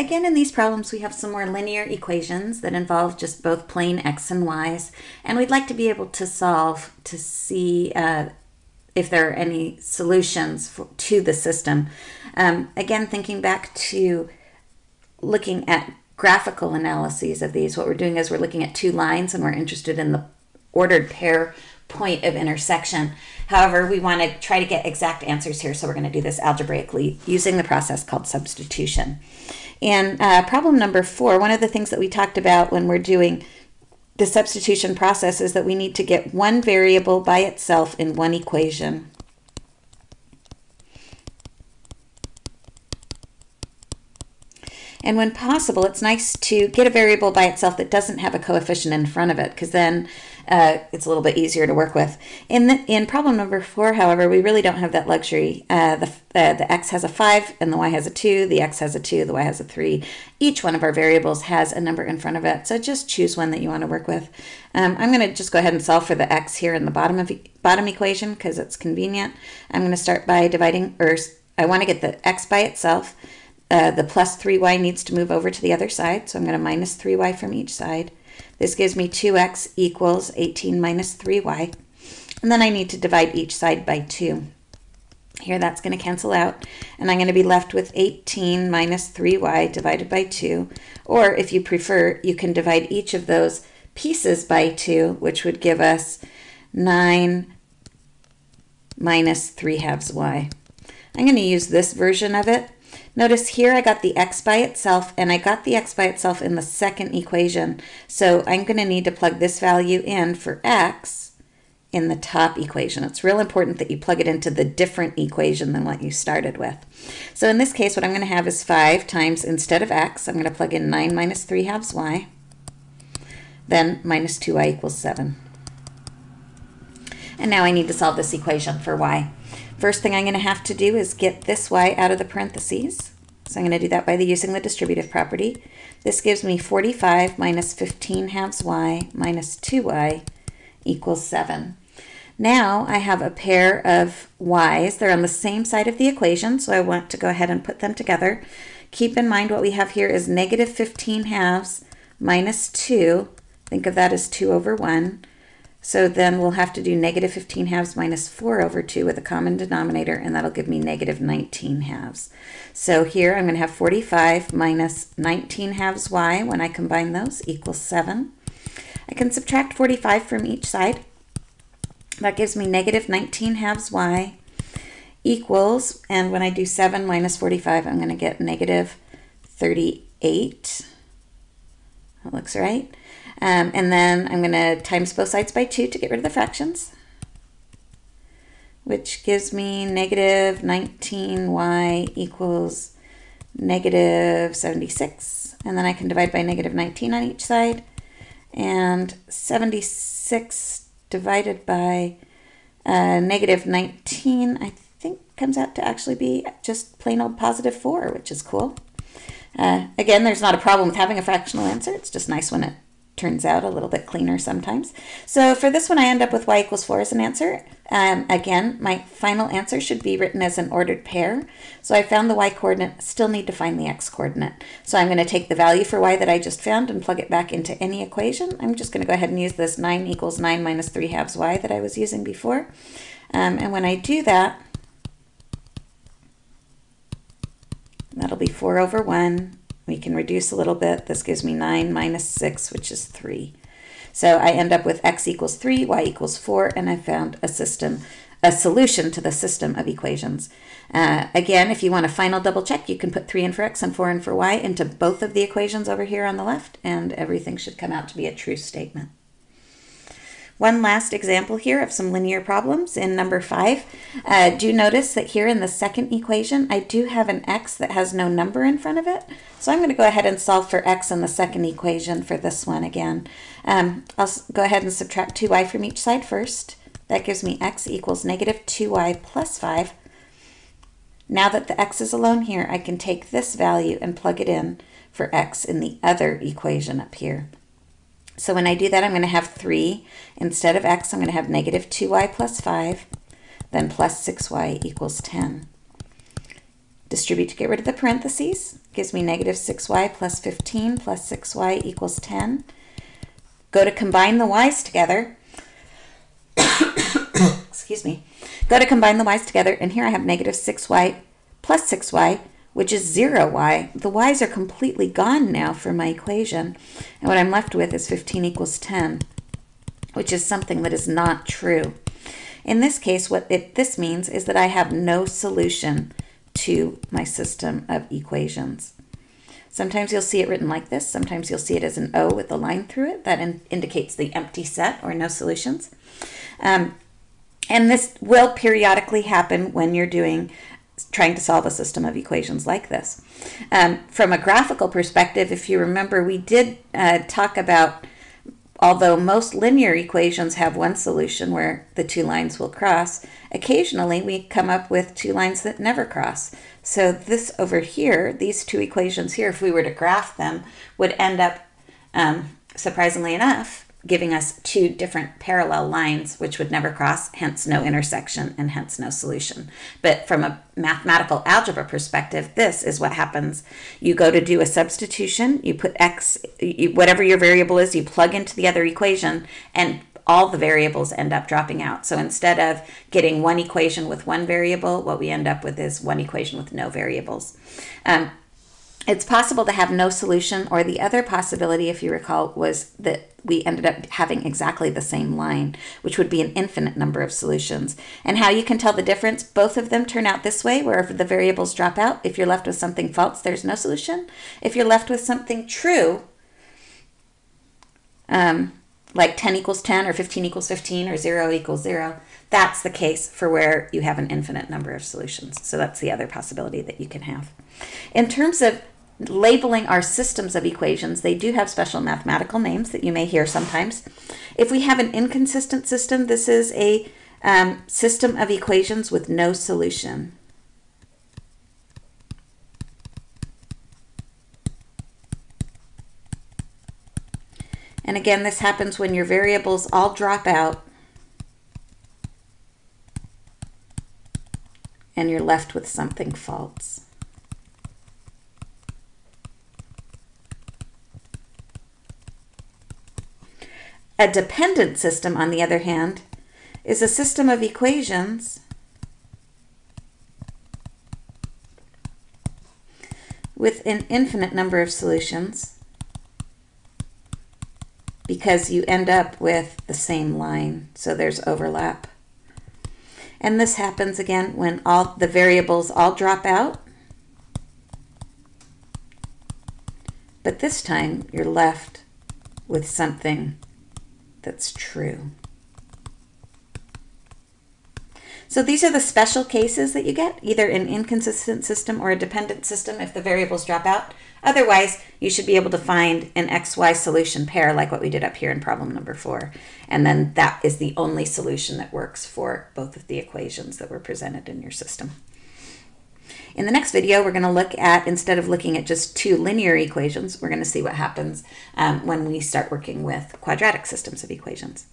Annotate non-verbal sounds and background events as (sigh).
again, in these problems, we have some more linear equations that involve just both plain x and y's, and we'd like to be able to solve to see uh, if there are any solutions for, to the system. Um, again, thinking back to looking at graphical analyses of these, what we're doing is we're looking at two lines and we're interested in the ordered pair point of intersection. However, we want to try to get exact answers here, so we're going to do this algebraically using the process called substitution. And uh, problem number four, one of the things that we talked about when we're doing the substitution process is that we need to get one variable by itself in one equation. And when possible, it's nice to get a variable by itself that doesn't have a coefficient in front of it, because then uh, it's a little bit easier to work with. In the, in problem number four, however, we really don't have that luxury. Uh, the, uh, the x has a 5 and the y has a 2, the x has a 2, the y has a 3. Each one of our variables has a number in front of it, so just choose one that you want to work with. Um, I'm going to just go ahead and solve for the x here in the bottom of bottom equation because it's convenient. I'm going to start by dividing, or I want to get the x by itself. Uh, the plus 3y needs to move over to the other side, so I'm going to minus 3y from each side. This gives me 2x equals 18 minus 3y. And then I need to divide each side by 2. Here that's going to cancel out, and I'm going to be left with 18 minus 3y divided by 2. Or if you prefer, you can divide each of those pieces by 2, which would give us 9 minus 3 halves y. I'm going to use this version of it Notice here I got the x by itself and I got the x by itself in the second equation. So I'm going to need to plug this value in for x in the top equation. It's real important that you plug it into the different equation than what you started with. So in this case, what I'm going to have is 5 times, instead of x, I'm going to plug in 9 minus 3 halves y, then minus 2y equals 7. And now I need to solve this equation for y. First thing I'm going to have to do is get this y out of the parentheses. So I'm going to do that by the using the distributive property. This gives me 45 minus 15 halves y minus 2y equals 7. Now I have a pair of y's. They're on the same side of the equation, so I want to go ahead and put them together. Keep in mind what we have here is negative 15 halves minus 2. Think of that as 2 over 1. So then we'll have to do negative 15 halves minus 4 over 2 with a common denominator, and that'll give me negative 19 halves. So here I'm going to have 45 minus 19 halves y when I combine those equals 7. I can subtract 45 from each side. That gives me negative 19 halves y equals, and when I do 7 minus 45, I'm going to get negative 38. That looks right. Um, and then I'm going to times both sides by 2 to get rid of the fractions, which gives me negative 19y equals negative 76. And then I can divide by negative 19 on each side. And 76 divided by uh, negative 19, I think comes out to actually be just plain old positive 4, which is cool. Uh, again, there's not a problem with having a fractional answer. It's just nice when it turns out a little bit cleaner sometimes. So for this one, I end up with y equals 4 as an answer. Um, again, my final answer should be written as an ordered pair. So I found the y coordinate, still need to find the x coordinate. So I'm going to take the value for y that I just found and plug it back into any equation. I'm just going to go ahead and use this 9 equals 9 minus 3 halves y that I was using before. Um, and when I do that, that'll be 4 over 1 we can reduce a little bit. This gives me 9 minus 6, which is 3. So I end up with x equals 3, y equals 4, and I found a system, a solution to the system of equations. Uh, again, if you want a final double check, you can put 3 in for x and 4 in for y into both of the equations over here on the left, and everything should come out to be a true statement. One last example here of some linear problems in number five. Uh, do notice that here in the second equation, I do have an x that has no number in front of it. So I'm going to go ahead and solve for x in the second equation for this one again. Um, I'll go ahead and subtract 2y from each side first. That gives me x equals negative 2y plus 5. Now that the x is alone here, I can take this value and plug it in for x in the other equation up here. So when I do that, I'm going to have 3. Instead of x, I'm going to have negative 2y plus 5, then plus 6y equals 10. Distribute to get rid of the parentheses. Gives me negative 6y plus 15 plus 6y equals 10. Go to combine the y's together. (coughs) Excuse me. Go to combine the y's together, and here I have negative 6y plus 6y, which is 0y. The y's are completely gone now from my equation, and what I'm left with is 15 equals 10, which is something that is not true. In this case, what it, this means is that I have no solution to my system of equations. Sometimes you'll see it written like this. Sometimes you'll see it as an O with a line through it. That in, indicates the empty set or no solutions. Um, and this will periodically happen when you're doing trying to solve a system of equations like this. Um, from a graphical perspective, if you remember, we did uh, talk about Although most linear equations have one solution where the two lines will cross, occasionally we come up with two lines that never cross. So this over here, these two equations here, if we were to graph them, would end up, um, surprisingly enough, giving us two different parallel lines which would never cross, hence no intersection and hence no solution. But from a mathematical algebra perspective, this is what happens. You go to do a substitution, you put x, you, whatever your variable is, you plug into the other equation, and all the variables end up dropping out. So instead of getting one equation with one variable, what we end up with is one equation with no variables. Um, it's possible to have no solution, or the other possibility, if you recall, was that we ended up having exactly the same line, which would be an infinite number of solutions. And how you can tell the difference, both of them turn out this way, where the variables drop out. If you're left with something false, there's no solution. If you're left with something true, um, like 10 equals 10 or 15 equals 15 or 0 equals 0, that's the case for where you have an infinite number of solutions. So that's the other possibility that you can have. In terms of labeling our systems of equations, they do have special mathematical names that you may hear sometimes. If we have an inconsistent system, this is a um, system of equations with no solution. And again, this happens when your variables all drop out and you're left with something false. A dependent system, on the other hand, is a system of equations with an infinite number of solutions because you end up with the same line, so there's overlap. And this happens again when all the variables all drop out. But this time you're left with something that's true. So these are the special cases that you get, either an inconsistent system or a dependent system if the variables drop out. Otherwise, you should be able to find an XY solution pair like what we did up here in problem number four. And then that is the only solution that works for both of the equations that were presented in your system. In the next video, we're going to look at, instead of looking at just two linear equations, we're going to see what happens um, when we start working with quadratic systems of equations.